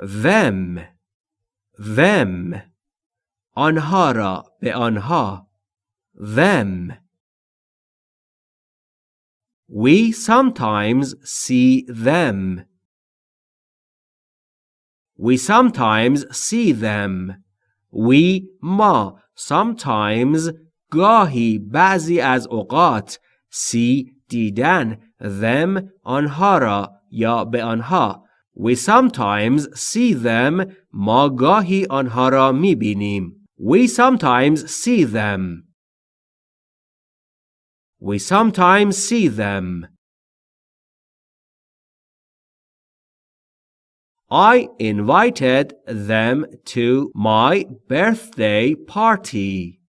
them them آنها را به آنها them We sometimes see them. We sometimes see them. We ما sometimes گاهی بعضی از اوقات see دیدن them آنها را یا به آنها We sometimes see them ما گاهی آنها را می بینیم. We sometimes see them. We sometimes see them. I invited them to my birthday party.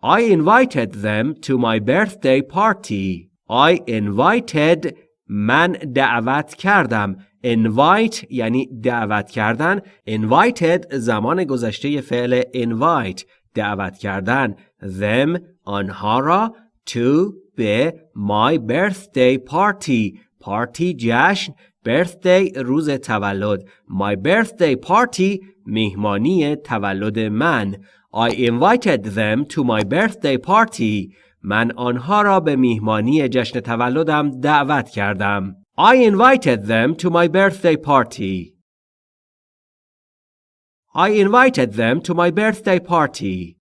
I invited them to my birthday party. I invited من دعوت کردم invite یعنی دعوت کردن invited زمان گذشته فعل invite دعوت کردن them آنها را to به my birthday party party جشن birthday روز تولد my birthday party میهمانی تولد من I invited them to my birthday party من آنها را به میهمانی جشن تولدم دعوت کردم I invited them to my birthday party I invited them to my birthday party